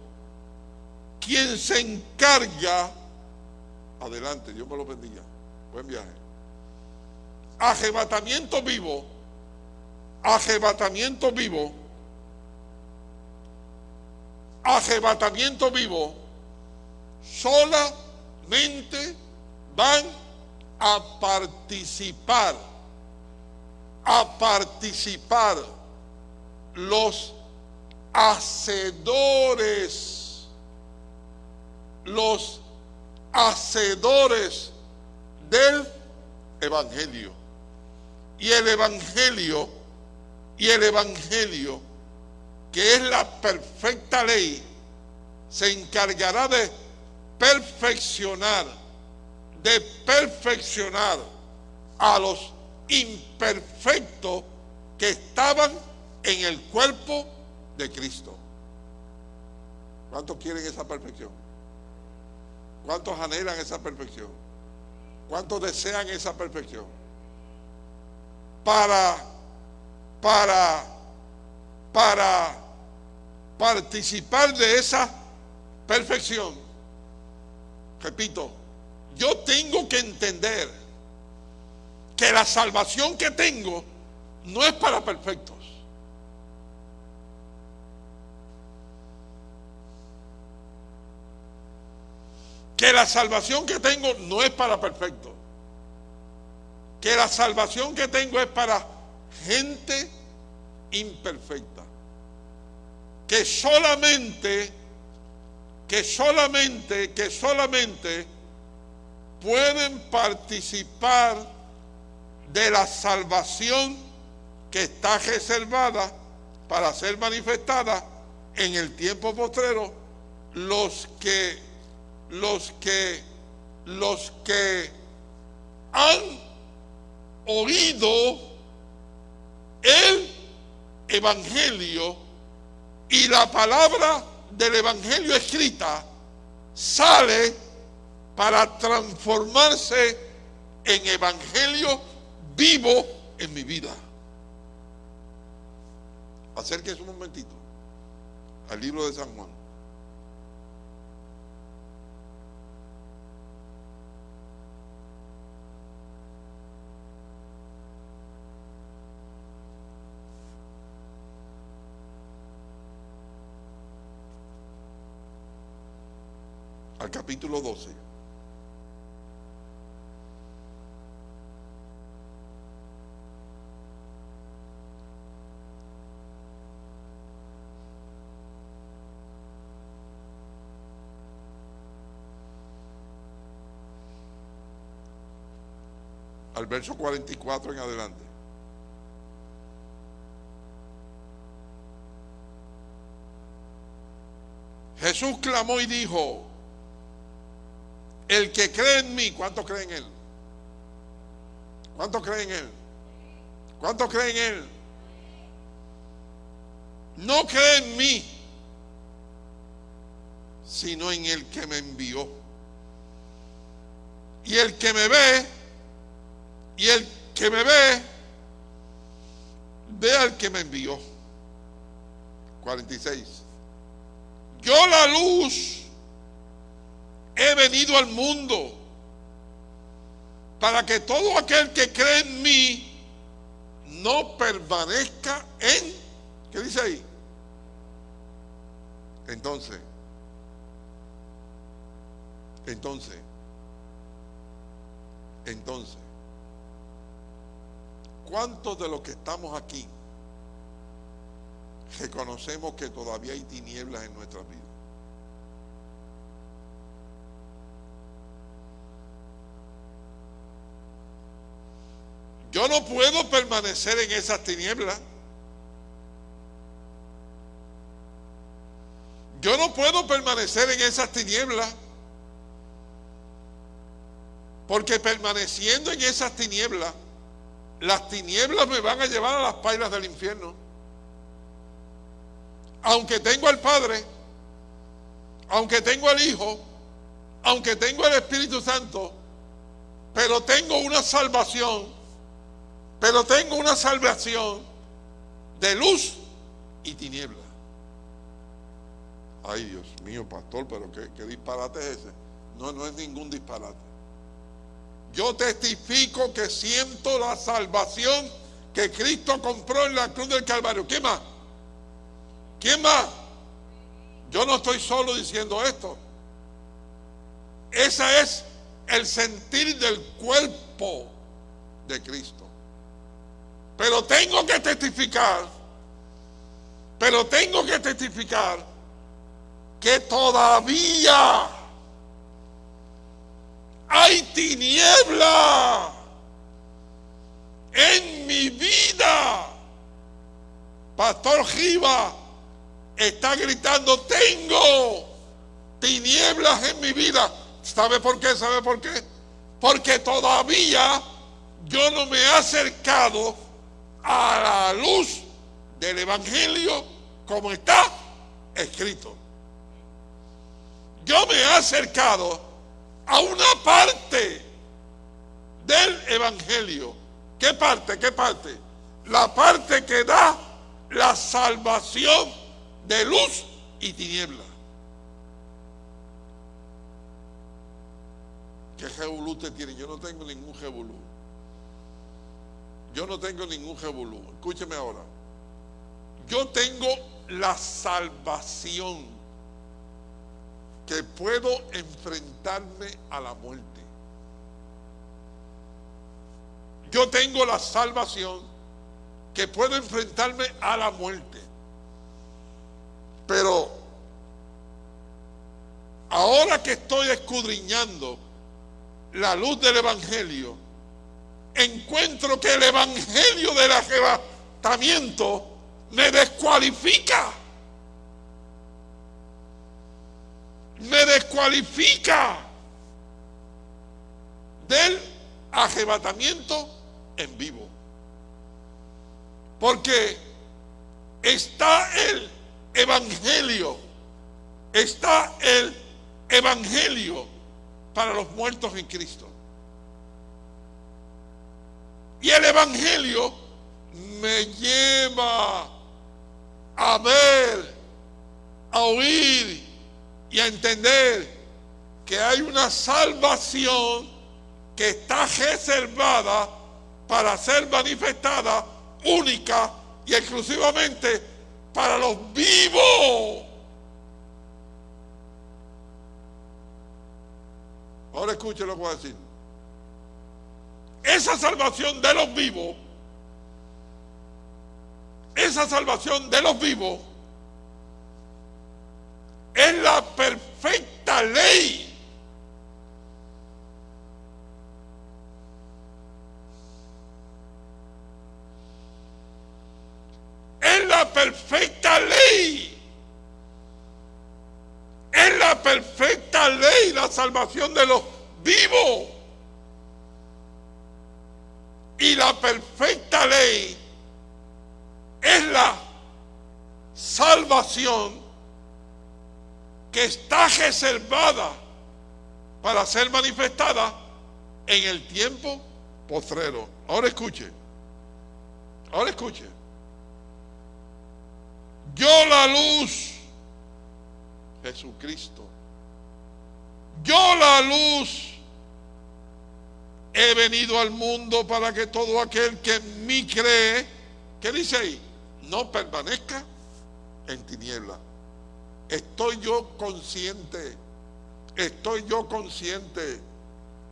Quien se encarga, adelante, Dios me lo bendiga. Buen viaje arrebatamiento vivo, arrebatamiento vivo, arrebatamiento vivo, solamente van a participar, a participar los hacedores, los hacedores del Evangelio. Y el Evangelio, y el Evangelio, que es la perfecta ley, se encargará de perfeccionar, de perfeccionar a los imperfectos que estaban en el cuerpo de Cristo. ¿Cuántos quieren esa perfección? ¿Cuántos anhelan esa perfección? ¿Cuántos desean esa perfección? para, para, para participar de esa perfección. Repito, yo tengo que entender que la salvación que tengo no es para perfectos. La salvación que tengo no es para perfectos que la salvación que tengo es para gente imperfecta. Que solamente, que solamente, que solamente pueden participar de la salvación que está reservada para ser manifestada en el tiempo postrero los que los que los que han oído el Evangelio y la palabra del Evangelio escrita sale para transformarse en Evangelio vivo en mi vida. Acérquese un momentito al libro de San Juan. Al capítulo 12. al verso 44 en adelante. Jesús clamó y dijo, el que cree en mí, ¿cuánto cree en él? ¿Cuánto cree en él? ¿Cuánto cree en él? No cree en mí, sino en el que me envió. Y el que me ve, y el que me ve, ve al que me envió. 46. Yo la luz he venido al mundo para que todo aquel que cree en mí no permanezca en, ¿qué dice ahí? Entonces, entonces, entonces, ¿cuántos de los que estamos aquí reconocemos que todavía hay tinieblas en nuestras vidas? Yo no puedo permanecer en esas tinieblas. Yo no puedo permanecer en esas tinieblas. Porque permaneciendo en esas tinieblas, las tinieblas me van a llevar a las pailas del infierno. Aunque tengo al Padre, aunque tengo al Hijo, aunque tengo el Espíritu Santo, pero tengo una salvación pero tengo una salvación de luz y tiniebla. Ay, Dios mío, pastor, pero ¿qué, disparate es ese? No, no es ningún disparate. Yo testifico que siento la salvación que Cristo compró en la cruz del Calvario. ¿Quién más? ¿Quién más? Yo no estoy solo diciendo esto. Ese es el sentir del cuerpo de Cristo. Pero tengo que testificar, pero tengo que testificar que todavía hay tiniebla en mi vida. Pastor Giva está gritando, tengo tinieblas en mi vida. ¿Sabe por qué? ¿Sabe por qué? Porque todavía yo no me he acercado a la luz del Evangelio como está escrito. Yo me he acercado a una parte del Evangelio. ¿Qué parte? ¿Qué parte? La parte que da la salvación de luz y tiniebla. ¿Qué jebulú usted tiene? Yo no tengo ningún jebulú. Yo no tengo ningún revolú. Escúcheme ahora. Yo tengo la salvación que puedo enfrentarme a la muerte. Yo tengo la salvación que puedo enfrentarme a la muerte. Pero ahora que estoy escudriñando la luz del Evangelio, encuentro que el evangelio del arrebatamiento me descualifica. Me descualifica del arrebatamiento en vivo. Porque está el evangelio, está el evangelio para los muertos en Cristo. Y el evangelio me lleva a ver, a oír y a entender que hay una salvación que está reservada para ser manifestada única y exclusivamente para los vivos. Ahora escuchen lo que voy a decir. Esa salvación de los vivos, esa salvación de los vivos, es la perfecta ley es la perfecta ley. Es la perfecta ley la salvación de los vivos. Y la perfecta ley es la salvación que está reservada para ser manifestada en el tiempo postrero. Ahora escuche. Ahora escuche. Yo la luz, Jesucristo. Yo la luz he venido al mundo para que todo aquel que en mí cree, ¿qué dice ahí? No permanezca en tiniebla. Estoy yo consciente, estoy yo consciente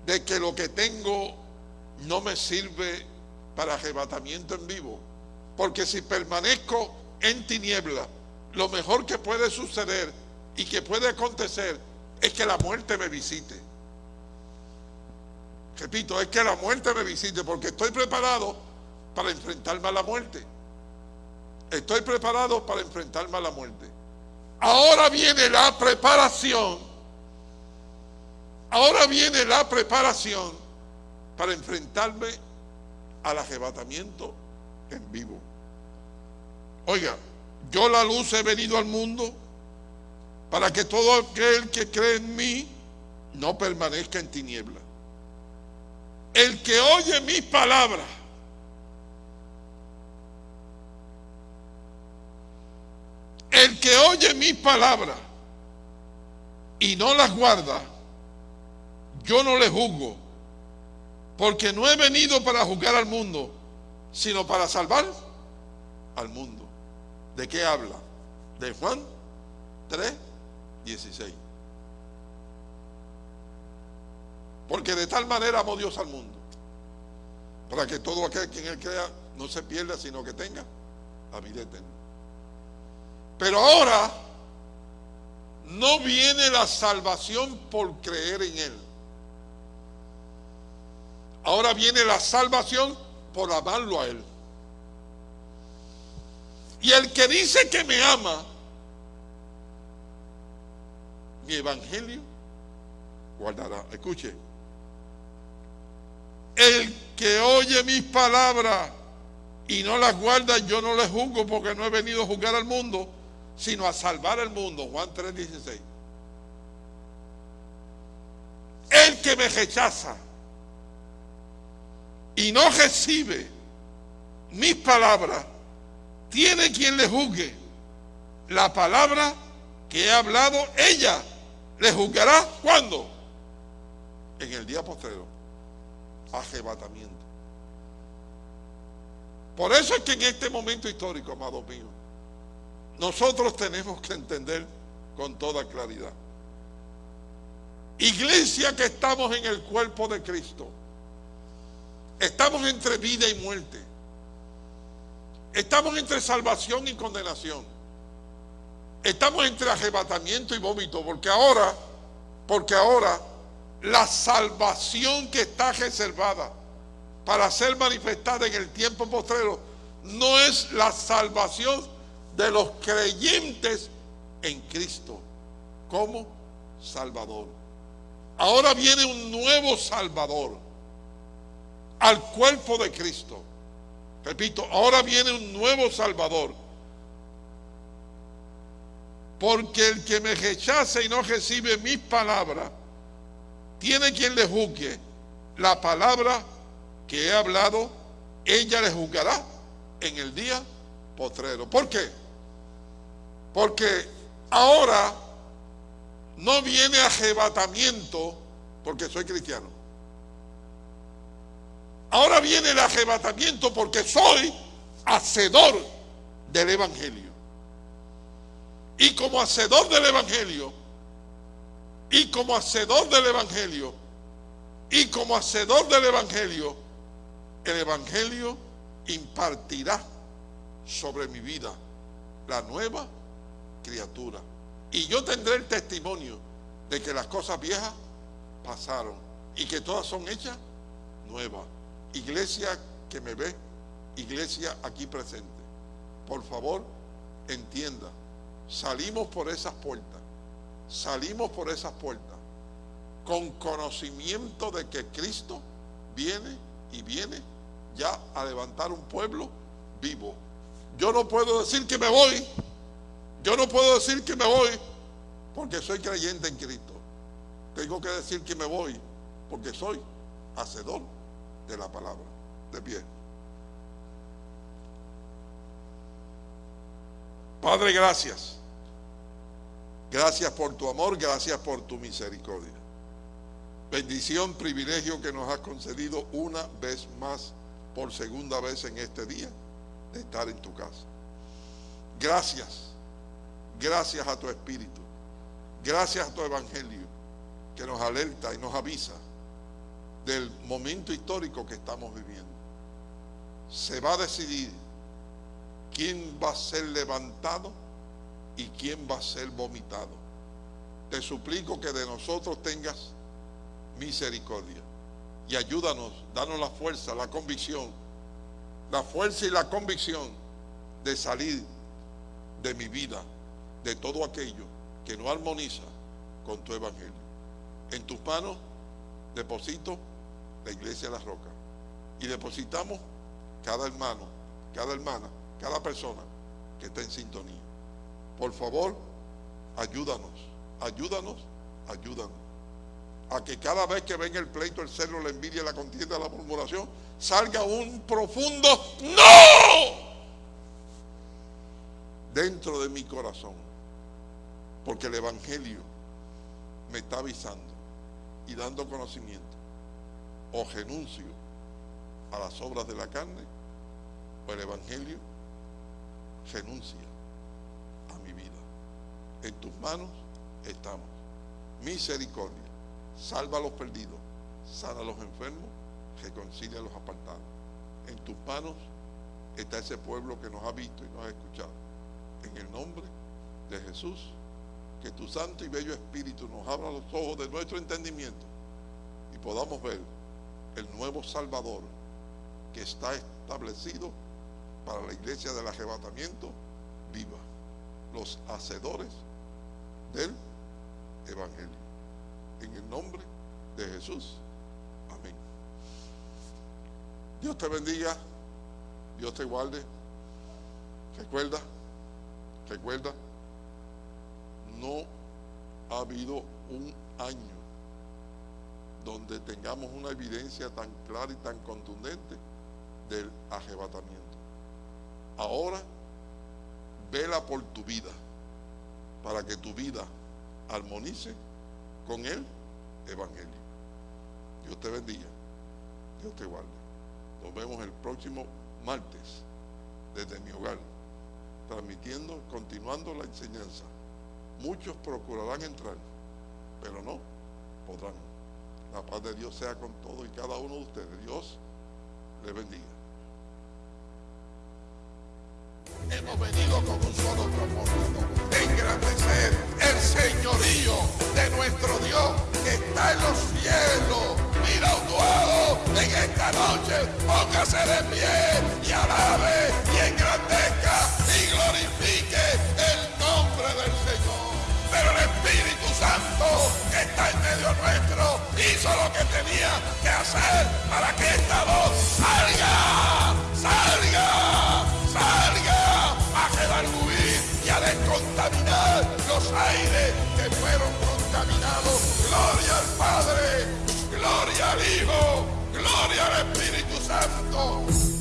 de que lo que tengo no me sirve para arrebatamiento en vivo. Porque si permanezco en tiniebla, lo mejor que puede suceder y que puede acontecer es que la muerte me visite. Repito, es que la muerte me visite porque estoy preparado para enfrentarme a la muerte. Estoy preparado para enfrentarme a la muerte. Ahora viene la preparación. Ahora viene la preparación para enfrentarme al arrebatamiento en vivo. Oiga, yo la luz he venido al mundo para que todo aquel que cree en mí no permanezca en tiniebla. El que oye mis palabras el que oye mis palabras y no las guarda, yo no le juzgo, porque no he venido para juzgar al mundo, sino para salvar al mundo. ¿De qué habla? De Juan 3, 16. Porque de tal manera amó Dios al mundo, para que todo aquel quien él crea no se pierda, sino que tenga la vida eterna. Pero ahora no viene la salvación por creer en Él. Ahora viene la salvación por amarlo a Él. Y el que dice que me ama, mi evangelio guardará. Escuche. El que oye mis palabras y no las guarda, yo no le juzgo porque no he venido a juzgar al mundo, sino a salvar al mundo. Juan 3:16. El que me rechaza y no recibe mis palabras, tiene quien le juzgue. La palabra que he hablado, ella le juzgará cuando? En el día postrero. Arrebatamiento. Por eso es que en este momento histórico, amados míos, nosotros tenemos que entender con toda claridad. Iglesia que estamos en el cuerpo de Cristo. Estamos entre vida y muerte. Estamos entre salvación y condenación. Estamos entre arrebatamiento y vómito, porque ahora, porque ahora la salvación que está reservada para ser manifestada en el tiempo postrero no es la salvación de los creyentes en Cristo como Salvador. Ahora viene un nuevo Salvador. al cuerpo de Cristo. Repito, ahora viene un nuevo Salvador. Porque el que me rechace y no recibe mis palabras, tiene quien le juzgue. La palabra que he hablado, ella le juzgará en el día postrero. ¿Por qué? Porque ahora no viene arrebatamiento porque soy cristiano. Ahora viene el arrebatamiento porque soy hacedor del Evangelio. Y como hacedor del Evangelio, y como hacedor del Evangelio, y como hacedor del Evangelio, el Evangelio impartirá sobre mi vida la nueva criatura. Y yo tendré el testimonio de que las cosas viejas pasaron y que todas son hechas nuevas. Iglesia que me ve, iglesia aquí presente, por favor entienda, salimos por esas puertas, salimos por esas puertas con conocimiento de que Cristo viene y viene ya a levantar un pueblo vivo. Yo no puedo decir que me voy, yo no puedo decir que me voy porque soy creyente en Cristo. Tengo que decir que me voy porque soy hacedor de la palabra. De pie. Padre, gracias. Gracias por tu amor, gracias por tu misericordia. Bendición, privilegio que nos has concedido una vez más, por segunda vez en este día, de estar en tu casa. Gracias, gracias a tu Espíritu, gracias a tu Evangelio, que nos alerta y nos avisa del momento histórico que estamos viviendo. Se va a decidir quién va a ser levantado y quién va a ser vomitado. Te suplico que de nosotros tengas misericordia y ayúdanos, danos la fuerza, la convicción, la fuerza y la convicción de salir de mi vida, de todo aquello que no armoniza con tu evangelio. En tus manos deposito la iglesia de la roca y depositamos cada hermano, cada hermana, cada persona que está en sintonía. Por favor, ayúdanos, ayúdanos, ayúdanos. A que cada vez que venga el pleito, el celo, la envidia, la contienda, la murmuración, salga un profundo no dentro de mi corazón. Porque el Evangelio me está avisando y dando conocimiento. O renuncio a las obras de la carne, o el Evangelio renuncia. En tus manos estamos. Misericordia. Salva a los perdidos. Sana a los enfermos. Reconcilia a los apartados. En tus manos está ese pueblo que nos ha visto y nos ha escuchado. En el nombre de Jesús, que tu santo y bello Espíritu nos abra los ojos de nuestro entendimiento y podamos ver el nuevo Salvador que está establecido para la iglesia del arrebatamiento viva, los hacedores del Evangelio. En el nombre de Jesús. Amén. Dios te bendiga, Dios te guarde. Recuerda, recuerda, no ha habido un año donde tengamos una evidencia tan clara y tan contundente del arrebatamiento. Ahora, vela por tu vida, para que tu vida armonice con el Evangelio. Dios te bendiga, Dios te guarde. Nos vemos el próximo martes desde mi hogar, transmitiendo, continuando la enseñanza. Muchos procurarán entrar, pero no podrán. La paz de Dios sea con todos y cada uno de ustedes. Dios le bendiga. Hemos venido con un solo propósito, engrandecer el señorío de nuestro Dios que está en los cielos. Mira duelo en esta noche, póngase de pie y alabe y engrandezca y glorifique el nombre del Señor. Pero el Espíritu Santo que está en medio nuestro hizo lo que tenía que hacer para que esta voz contaminar los aires que fueron contaminados. Gloria al Padre, gloria al Hijo, gloria al Espíritu Santo.